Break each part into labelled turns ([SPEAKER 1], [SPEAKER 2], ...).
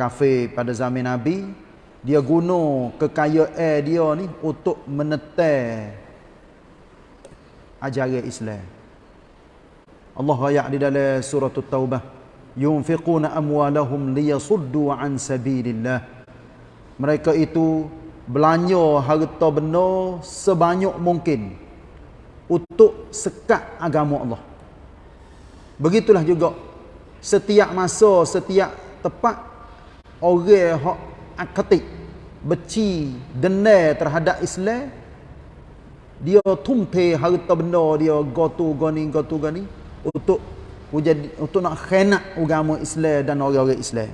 [SPEAKER 1] kafir pada zaman Nabi dia guna kekayaan dia ni untuk menetai ajaran Islam. Allah ayat di dalam surah At-Taubah, "Yunfiquna amwalahum liyasuddu an sabilillah." Mereka itu belanja harta benda sebanyak mungkin untuk sekat agama Allah. Begitulah juga setiap masa, setiap tepat orang hak akatik beci dendam terhadap Islam dia tumpe harta benda dia gotu gani gotu gani untuk jadi untuk nak khianat agama Islam dan orang-orang Islam.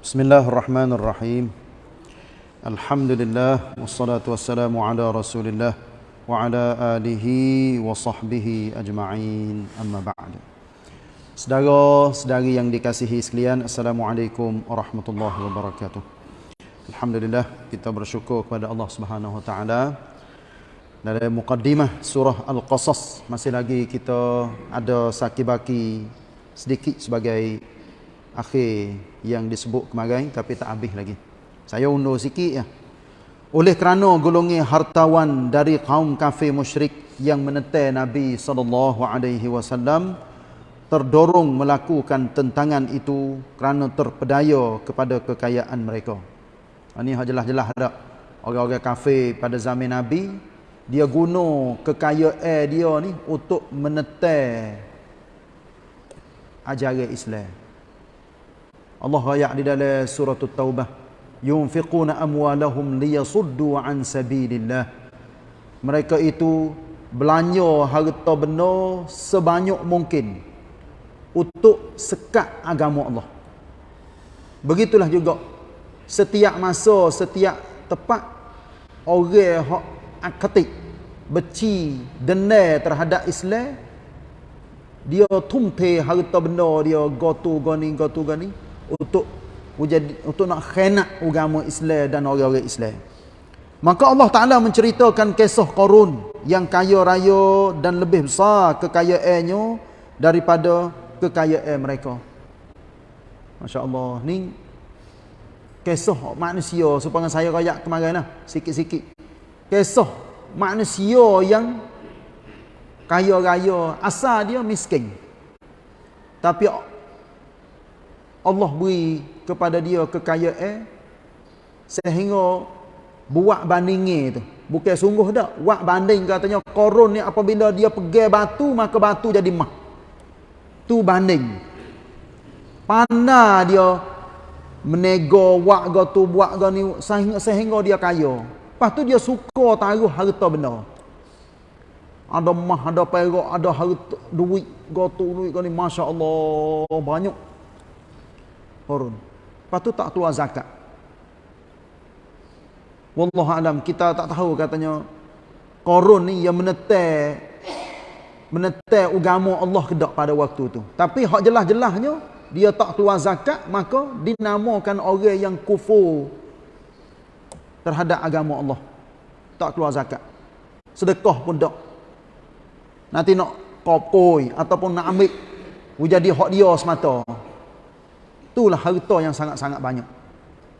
[SPEAKER 1] Bismillahirrahmanirrahim. Alhamdulillah wassalatu wassalamu ala Rasulillah wa ala alihi wa sahbihi ajma'in. Amma ba'd. Saudara-saudari yang dikasihi sekalian, Assalamualaikum warahmatullahi wabarakatuh. Alhamdulillah kita bersyukur kepada Allah Subhanahu wa taala. Dalam mukaddimah surah Al-Qasas masih lagi kita ada sakibaki sedikit sebagai akhir yang disebut kemarin tapi tak habis lagi. Saya undur sikit ya. Oleh kerana golongan hartawan dari kaum kafir musyrik yang menetai Nabi sallallahu alaihi wasallam terdorong melakukan tentangan itu kerana terpedaya kepada kekayaan mereka. Ini ha, jelas-jelas ada orang-orang kafir pada zaman Nabi dia guna kekayaan dia ni untuk menetai ajaran Islam. Allah ayat di dalam surah At-Taubah yunfiquna amwalahum liyasuddu an sabilillah. Mereka itu belanja harta benda sebanyak mungkin untuk sekat agama Allah. Begitulah juga setiap masa setiap tepat orang hak akatik beci dendam terhadap Islam dia tumpe harta benda dia gotu gani gotu gani untuk nak khianat agama Islam dan orang-orang Islam. Maka Allah Taala menceritakan kisah Qarun yang kaya raya dan lebih besar kekayaannya daripada kekayaan mereka. Masya-Allah. Ni kisah manusia supaya saya royak kemarin lah sikit-sikit. Kisah manusia yang kaya raya asal dia miskin. Tapi Allah beri kepada dia kekayaan sehingga buat bandingnya tu. Bukan sungguh dak. Buat banding katanya korun ni apabila dia pergi batu maka batu jadi mah. Tu banding. Pandai dia menego buat go tu buat go ni sehingga, sehingga dia kaya. Lepas tu dia suka taruh harta benda. Ada mah ada perak ada harta duit go tu duit go ni masya-Allah banyak. Korun Lepas tu tak keluar zakat. Wallahu alam kita tak tahu katanya korun ni yang menetai menetai agama Allah kedak pada waktu tu. Tapi hak jelas-jelasnya dia tak keluar zakat maka dinamakan orang yang kufur terhadap agama Allah. Tak keluar zakat. Sedekah pun tak. Nanti nak kopoi ataupun nak ambil jadi hak dia semata Itulah harta yang sangat-sangat banyak.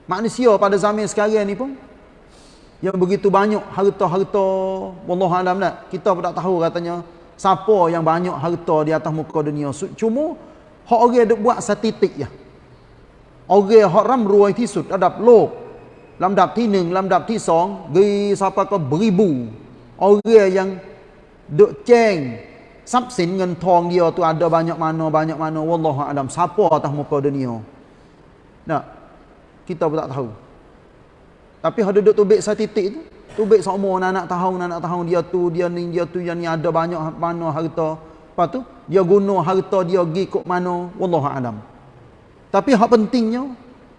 [SPEAKER 1] Manusia pada zaman sekarang ni pun yang begitu banyak harta-harta wallahu alam nak kita pun tak tahu katanya siapa yang banyak harta di atas muka dunia cuma hak orang duk buat statistik ya orang hak ram ruai tisut adap lo lamdap tineng lamdap tisong gi siapa ke beribu orang yang duk ceng ทรัพย์สินเงินทอง dia tu ada banyak mana banyak mana wallahu alam siapa atas muka dunia nah kita pun tak tahu tapi ada duduk tubik statistik tu tubik semua anak tahun anak tahun dia tu dia ni dia tu yang ni ada banyak mana harta lepas tu dia guna harta dia pergi kok mana wallahu alam tapi hak pentingnya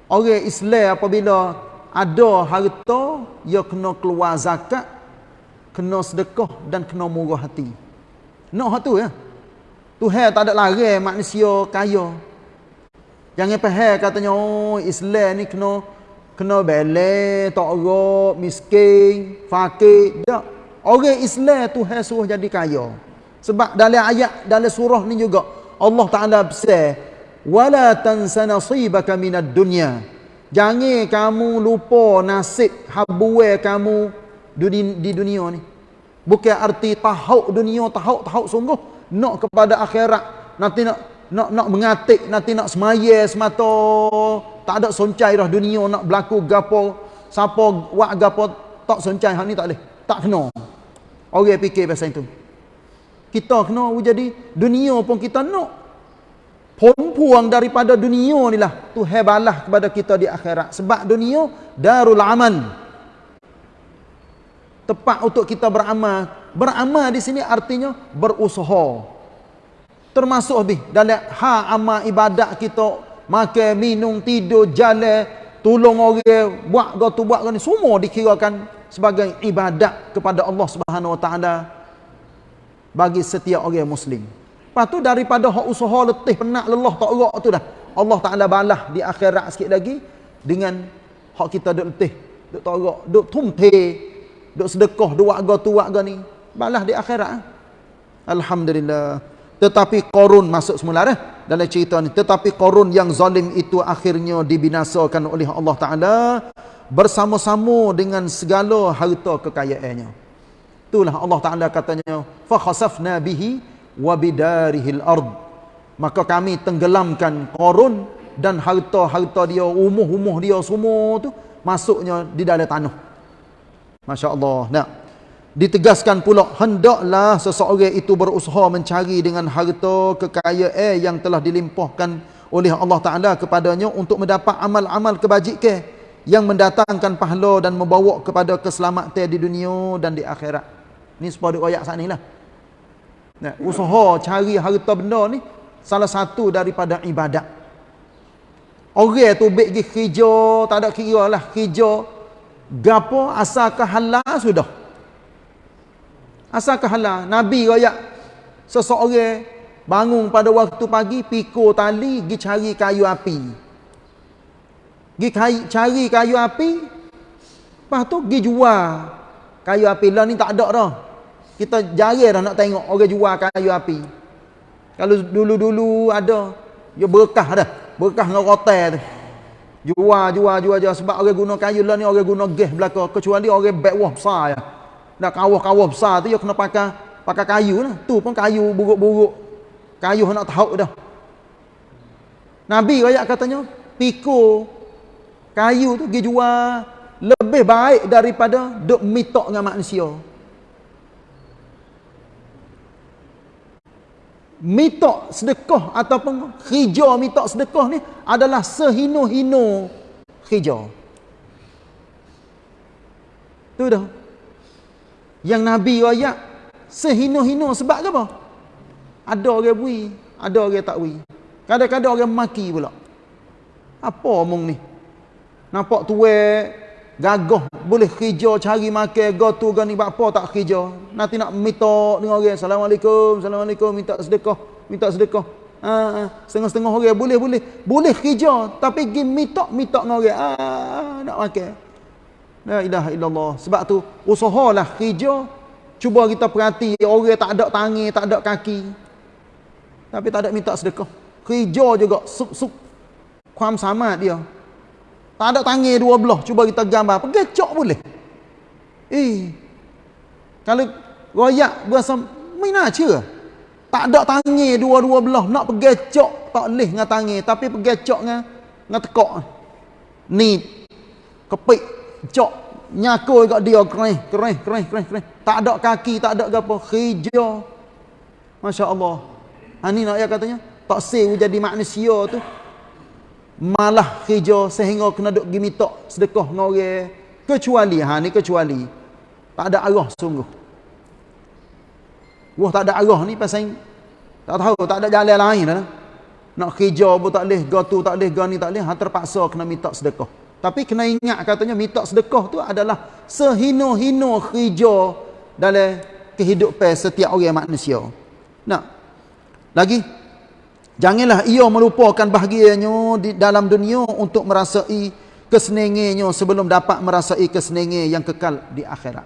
[SPEAKER 1] orang Islam apabila ada harta dia kena keluar zakat kena sedekah dan kena murah hati nak hak tu ya. Tuhan tak ada larang manusia kaya. Jangan faham katanya oh Islam ni kena kena bele, tak rok, miskin, fakir. Tak. Orang Islam tu hai suruh jadi kaya. Sebab dalam ayat, dalam surah ni juga, Allah Ta'ala besar, wala tansa nasibaka minad dunya. Jangan kamu lupa nasib habuwe kamu di dunia ni. Bukan arti tahu dunia, tahu tahu sungguh. Nak kepada akhirat. Nanti nak nak nak mengatik, nanti nak semaya semata tak ada soncai dah dunia nak berlaku gapo siapa buat gapo tak soncai. Hak ni tak boleh. Tak kena. Orang fikir pasal itu. Kita kena jadi dunia pun kita nak. Puang daripada dunia ni lah. Tu hebalah kepada kita di akhirat. Sebab dunia darul amal tepat untuk kita beramal. Beramal di sini artinya berusaha termasuk lebih dalam ha amal ibadat kita makan, minum, tidur, jalan, tolong orang, buat gotu buat ni semua dikirakan sebagai ibadat kepada Allah Subhanahu Wa Taala bagi setiap orang muslim. Lepas tu daripada hak usaha letih penat lelah tak erak tu dah. Allah Taala balas di akhirat sikit lagi dengan hak kita duk letih, duk tak erak, duk tumte, duk sedekah, duk buat gotu buat ni. Balas di akhirat. Alhamdulillah. Tetapi Korun masuk semula dah dalam cerita ni. Tetapi Korun yang zalim itu akhirnya dibinasakan oleh Allah Ta'ala bersama-sama dengan segala harta kekayaannya. Itulah Allah Ta'ala katanya, فَخَسَفْنَا بِهِ وَبِدَارِهِ الْأَرْضِ Maka kami tenggelamkan Korun dan harta-harta dia, umuh-umuh dia semua tu masuknya di dalam tanah. Masya Allah. Nah. Ditegaskan pula hendaklah seseorang itu berusaha mencari dengan harta kekayaan yang telah dilimpahkan oleh Allah Taala kepadanya untuk mendapat amal-amal kebajikan yang mendatangkan pahala dan membawa kepada keselamatan di dunia dan di akhirat. Ni sepuluh ayat saat ni lah. Nah, usaha cari harta benda ni salah satu daripada ibadat. Orang tu baik pergi kerja, tak ada kira lah kerja. Gapo asalkan halal sudah. Asal halal? Nabi royak seseorang bangun pada waktu pagi, pikul tali, pergi cari kayu api. Pergi cari kayu api, lepas tu pergi jual kayu api. Lah ni tak ada dah. Kita jarang dah nak tengok orang jual kayu api. Kalau dulu-dulu ada, dia berkah dah. Berkah dengan rotel tu. Jual, jual, jual, jual. Sebab orang guna kayu lah ni, orang guna gas belakang. Kecuali orang backwah besar ya nak kawah-kawah besar tu, dia kena pakai pakai kayu lah. Tu pun kayu buruk-buruk. Kayu nak tahu dah. Nabi rakyat katanya, pikul kayu tu pergi jual lebih baik daripada duk mitok dengan manusia. Mitok sedekah ataupun hijau mitok sedekah ni adalah sehino-hino hijau. Tu dah. Yang Nabi rakyat sehino-hino sebab apa? Ada orang bui, ada orang tak bui. Kadang-kadang orang maki pula. Apa omong ni? Nampak tuwe gagah boleh kerja cari makan go tu go ni buat apa tak kerja nanti nak minta dengan orang assalamualaikum assalamualaikum minta sedekah minta sedekah ha. setengah-setengah orang boleh boleh kerja tapi pergi minta minta dengan orang ha, ha, nak makan La ilaha illallah. Sebab tu usahalah kerja. Cuba kita perhati orang tak ada tangan, tak ada kaki. Tapi tak ada minta sedekah. Kerja juga suk-suk. Kuam sama dia. Tak ada tangan dua belah. Cuba kita gambar. Pegecok boleh. Eh. Kalau royak berasa mina cia. Tak ada tangan dua-dua belah. Nak pegecok tak boleh dengan tangan. Tapi pegecok dengan, dengan tekok. Ni. Kepik cok nyakoi kat dia kereh kereh kereh kereh kereh tak ada kaki tak ada apa hijau. masya-Allah. Ha ni nak ya katanya? Tak sewu jadi manusia tu. Malah hijau sehingga kena duk gi minta sedekah dengan orang. Kecuali ha ni kecuali. Tak ada arah sungguh. Wah tak ada arah ni pasal tak tahu tak ada jalan lain dah nak hijau pun tak boleh gatu tak boleh gani tak boleh. Ha terpaksa kena minta sedekah tapi kena ingat katanya minta sedekah tu adalah sehino-hino kerja dalam kehidupan setiap orang manusia. Nah. Lagi janganlah ia melupakan bahagianya di dalam dunia untuk merasai kesenengannya sebelum dapat merasai kesenengan yang kekal di akhirat.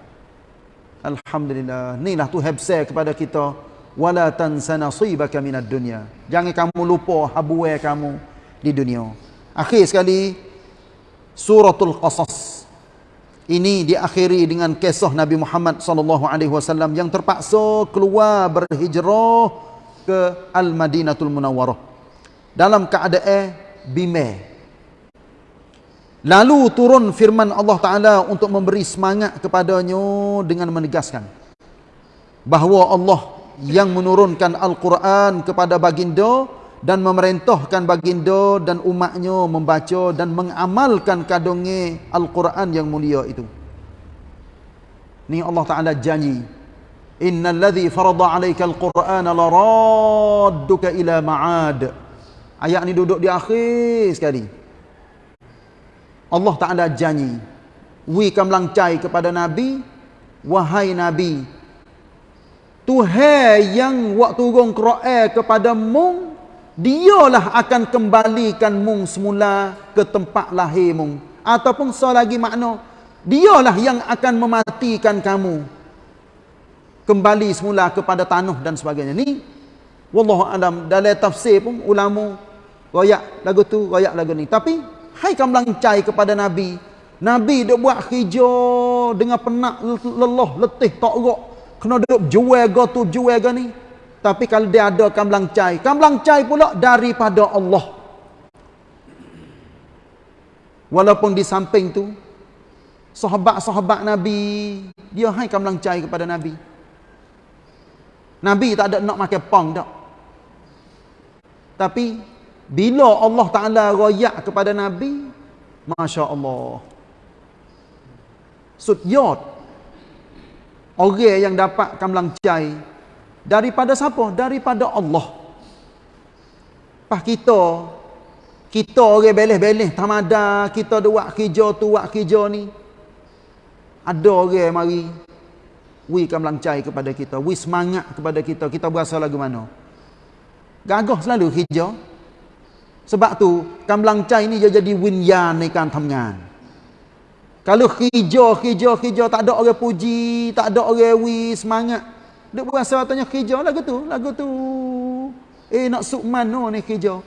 [SPEAKER 1] Alhamdulillah. Inilah tu hebsai kepada kita. Wala tansa nasibaka minad dunya. Jangan kamu lupa habuai kamu di dunia. Akhir sekali suratul qasas. Ini diakhiri dengan kisah Nabi Muhammad sallallahu alaihi wasallam yang terpaksa keluar berhijrah ke Al-Madinatul Munawwarah. Dalam keadaan bimbang Lalu turun firman Allah Ta'ala untuk memberi semangat kepadanya dengan menegaskan bahawa Allah yang menurunkan Al-Quran kepada baginda dan memerintahkan baginda dan umatnya membaca dan mengamalkan kadungnya Al-Quran yang mulia itu. Ni Allah Ta'ala janji. Innal ladhi farada alaika al-Quran la radduka ila ma'ad. Ayat ni duduk di akhir sekali. Allah Ta'ala janji wi kamlang cai kepada Nabi wahai Nabi Tuhan yang waktu turun Quran kepada mung dialah akan kembalikan mung semula ke tempat lahir mung ataupun so lagi makna dialah yang akan mematikan kamu kembali semula kepada tanah dan sebagainya ni wallahu alam dalam tafsir pun ulama royak lagu tu royak lagu ni tapi Hai kamu cai kepada Nabi. Nabi dia buat hijau dengan penat lelah letih tak rok. Kena duduk jual go tu jual go ni. Tapi kalau dia ada kamlang cai, kamlang cai pula daripada Allah. Walaupun di samping tu sahabat-sahabat Nabi dia hai kamlang cai kepada Nabi. Nabi tak ada nak makan pang dak. Tapi bila Allah Ta'ala royak kepada Nabi, Masya Allah. Sudyot. Orang yang dapat kamlang cai daripada siapa? daripada Allah. Pas kita kita orang beleh-beleh tamada kita buat kerja tu buat kerja ni. Ada orang mari wui akan melancai kepada kita wui semangat kepada kita. Kita berasa lagu mana? Gagah selalu kerja. Sebab tu kan melancai ni dia jadi winyan ni kan tamngan kalau kerja kerja kerja tak ada orang puji tak ada orang wui semangat dia berasa katanya hijau lagu tu, lagu tu. Eh nak sukman no ni hijau.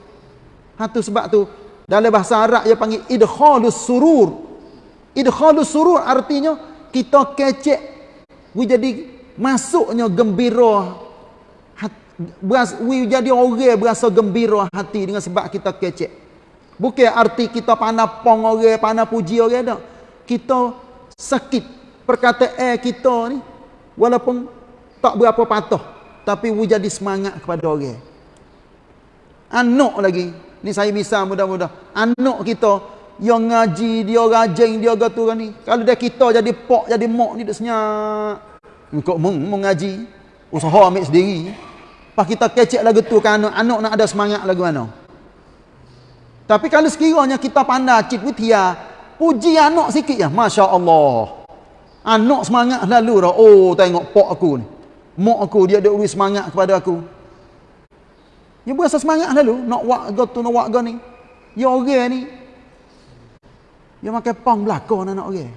[SPEAKER 1] Ha tu sebab tu dalam bahasa Arab dia panggil idkhalus surur. Idkhalus surur artinya kita kecek we jadi masuknya gembira we jadi orang berasa gembira hati dengan sebab kita kecek. Bukan arti kita pandai pong orang, pandai puji orang dah. Kita sakit perkataan kita ni walaupun tak berapa patuh tapi we jadi semangat kepada orang. Anak lagi. Ni saya bisa mudah-mudah. Anak kita yang ngaji, dia rajin, dia gatu ni. Kalau dia kita jadi pok, jadi mok ni dia senyap. Engkau mengaji, usaha ambil sendiri. Pas kita kecek lagu tu kan anak, anak nak ada semangat lagu mana. Tapi kalau sekiranya kita pandai cik witia, puji anak sikit ya, Masya Allah. Anak semangat lalu dah. Oh, tengok pok aku ni. Mok aku, dia ada uri semangat kepada aku. Dia berasa semangat lalu. Nak wak tu, nak wak ni. Ya orang ni. Dia makan pang belakang anak orang.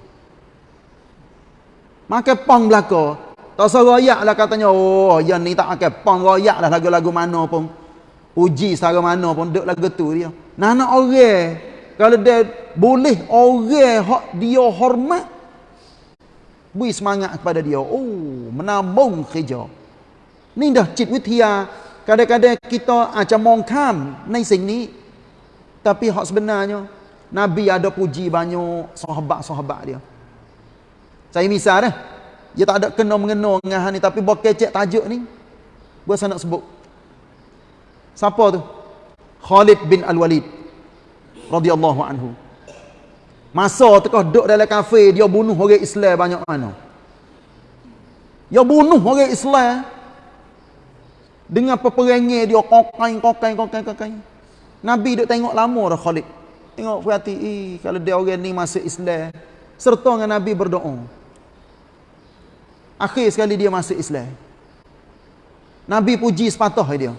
[SPEAKER 1] Makan pang belakang. Tak usah lah katanya. Oh, yang ni tak akan pang royak lah lagu-lagu mana pun. Puji secara mana pun. Duk lagu tu dia. Nah, nak orang. Kalau dia boleh orang hak dia hormat. Beri semangat kepada dia. Oh, menambung kerja. Ni dah cit witia. Kadang-kadang kita macam mongkam. Ni sing ni. Tapi hak sebenarnya. Nabi ada puji banyak sahabat-sahabat dia. Saya misal dah. Dia tak ada kena mengena dengan ni tapi buat kecek tajuk ni. Berasa nak sebut. Siapa tu? Khalid bin Al-Walid radhiyallahu anhu. Masa tengah duduk dalam kafe dia bunuh orang Islam banyak mana. Dia bunuh orang Islam dengan peperangan dia kokain kokain kokain kokain. Nabi duk tengok lama dah Khalid. Tengok perhati, eh, kalau dia orang ni masuk Islam serta dengan Nabi berdoa. Akhir sekali dia masuk Islam. Nabi puji sepatah dia.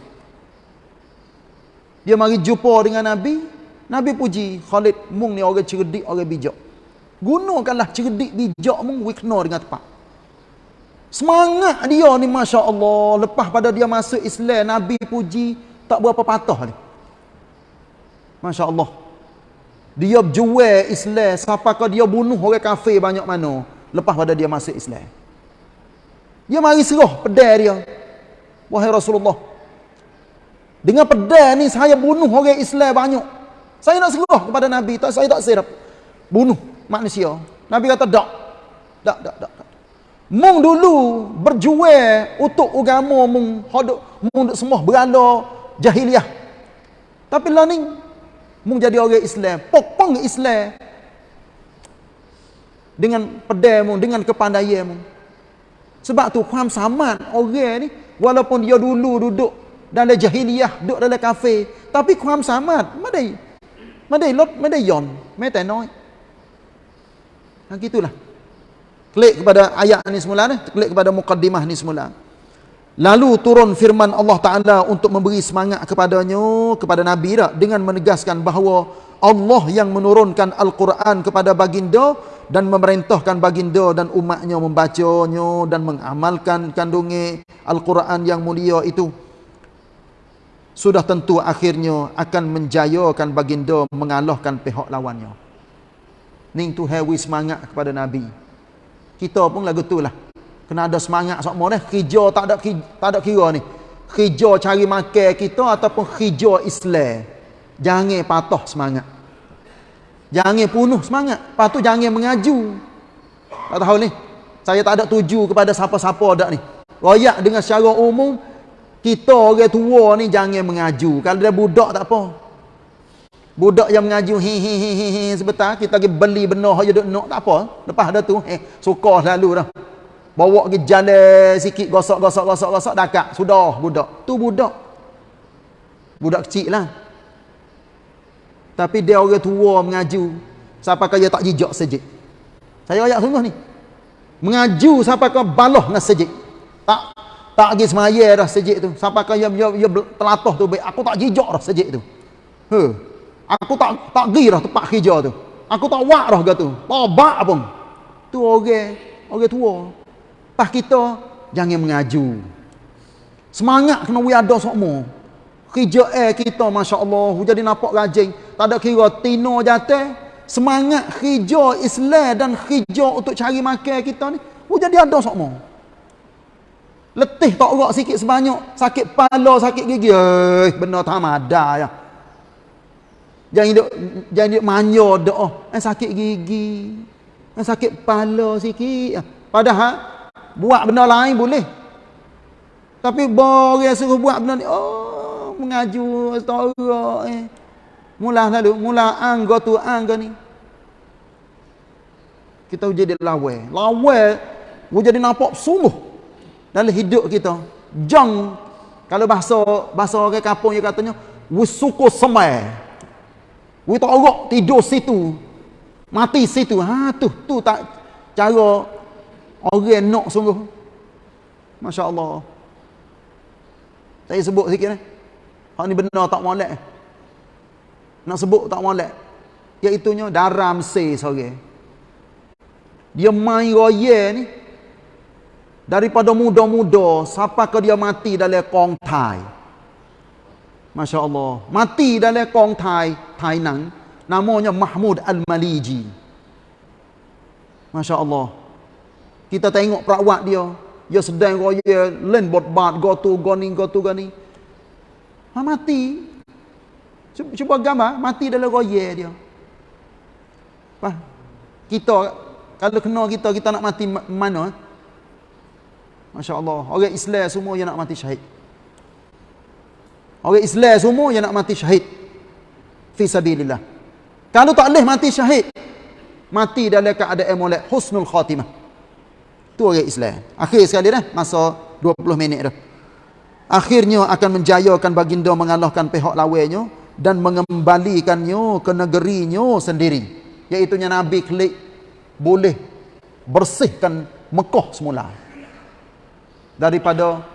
[SPEAKER 1] Dia mari jumpa dengan Nabi. Nabi puji Khalid mung ni orang cerdik, orang bijak. Gunakanlah cerdik bijak mung wikna dengan tepat. Semangat dia ni Masya Allah. Lepas pada dia masuk Islam, Nabi puji tak berapa patah ni. Masya Allah. Dia berjual Islam. Siapa kau dia bunuh orang kafir banyak mana. Lepas pada dia masuk Islam. Dia mari serah pedai dia. Wahai Rasulullah. Dengan pedai ni saya bunuh orang Islam banyak. Saya nak serah kepada Nabi. Tak, saya tak serap. Bunuh manusia. Nabi kata tak. Tak, tak, tak. Mung dulu berjual untuk agama mung hodok mung semua berala jahiliah. Tapi lah ni mung jadi orang Islam, pokong Islam dengan pedai mung, dengan kepandaian mung. Sebab tu kuam saman orang ni walaupun dia dulu duduk dalam jahiliah, duduk dalam kafe, tapi kuam saman, madai. Madai lot, madai yon, madai noi. Ha gitulah. Klik kepada ayat ni semula ni. Klik kepada mukaddimah ni semula. Lalu turun firman Allah Ta'ala untuk memberi semangat kepadanya, kepada Nabi tak? Dengan menegaskan bahawa Allah yang menurunkan Al-Quran kepada baginda dan memerintahkan baginda dan umatnya membacanya dan mengamalkan kandungi Al-Quran yang mulia itu. Sudah tentu akhirnya akan menjayakan baginda mengalahkan pihak lawannya. Ning tu hewi semangat kepada Nabi. Kita pun lagu tu lah. Kena ada semangat semua ni kerja tak ada tak ada kira ni. Kerja cari makan kita ataupun kerja Islam. Jangan patah semangat. Jangan punuh semangat. Lepas tu jangan mengaju. Tak tahu ni. Saya tak ada tuju kepada siapa-siapa dak ni. Royak dengan secara umum kita orang tua ni jangan mengaju kalau dia budak tak apa Budak yang mengaji hi hi hi hi, hi sebentar kita pergi beli benar aja duk nak tak apa. Lepas dah tu eh suka selalu dah. Bawa pergi jalan sikit gosok gosok gosok gosok dakak sudah budak. Tu budak. Budak kecil lah. Tapi dia orang tua mengaju siapa kaya tak jijak sejik. Saya ayat sungguh ni. Mengaju siapa kaya baloh dengan sejik. Tak tak pergi semaya dah sejik tu. Dia, dia, dia telatah tu. Aku tak jijak dah sejik tu. Huh. Aku tak tak pergi dah tempat kerja tu. Aku tak wak dah gitu. Tobak pun. Tu orang, orang tua. Pas kita jangan mengaju. Semangat kena we ada semua. Kerja eh kita masya-Allah jadi nampak rajin. Tak ada kira tino jatuh. Semangat kerja Islam dan kerja untuk cari makan kita ni. Jadi ada semua. Letih tak urak sikit sebanyak. Sakit kepala, sakit gigi. Eh, benar tak ada ya. Jangan hidup jangan hidup manja doa. Oh, eh sakit gigi. Eh sakit kepala sikit. Padahal buat benda lain boleh. Tapi orang suruh buat benda ni oh mengaju astagfirullah eh. Mula lalu mula anggo tu anggo ni. Kita jadi lawa. Lawa jadi nampak sungguh dalam hidup kita. Jang kalau bahasa bahasa orang kampung dia katanya wusuku semai. We tak tidur situ. Mati situ. Ha tu tu tak cara orang nak sungguh. Masya-Allah. Saya sebut sikit ni. Hak ni benar tak molek. Nak sebut tak molek. Iaitu nya daram se sore. Dia main roye ni daripada muda-muda siapa ke dia mati dalam kong thai. Masya Allah. Mati dalam kong Thai, Thai Nang. Namanya Mahmud Al-Maliji. Masya Allah. Kita tengok perawat dia. Dia sedang raya, len bot bat, go tu, go ni, go tu, go ni. Ha, mati. Cuba, cuba gambar, mati dalam raya dia. Apa? Kita, kalau kena kita, kita nak mati mana? Masya Allah. Orang Islam semua yang nak mati syahid. Orang Islam semua yang nak mati syahid. Fi sabilillah. Kalau tak boleh mati syahid. Mati dalam keadaan molek husnul khatimah. Tu orang Islam. Akhir sekali dah. Masa 20 minit dah. Akhirnya akan menjayakan baginda mengalahkan pihak lawannya. Dan mengembalikannya ke negerinya sendiri. Iaitunya Nabi klik. Boleh bersihkan Mekah semula. Daripada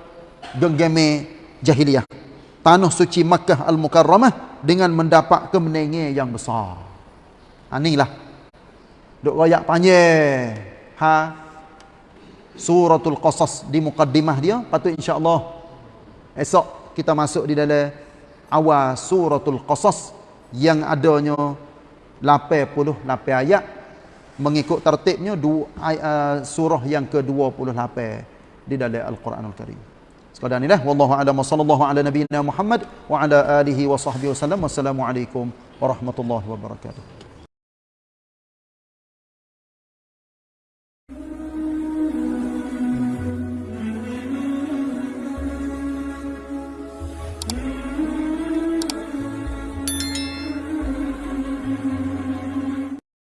[SPEAKER 1] genggame jahiliyah tanah suci Makkah Al-Mukarramah dengan mendapat kemenangan yang besar. Ha inilah. Duk royak panjang. Ha suratul qasas di mukaddimah dia patut insya-Allah esok kita masuk di dalam awal suratul qasas yang adanya 88 ayat mengikut tertibnya uh, surah yang ke-28 di dalam Al-Quranul Karim. Sekadar inilah wallahu a'lam sallallahu ala nabiyyina Muhammad wa ala alihi wa sahbihi wasallam. Wassalamualaikum warahmatullahi wabarakatuh.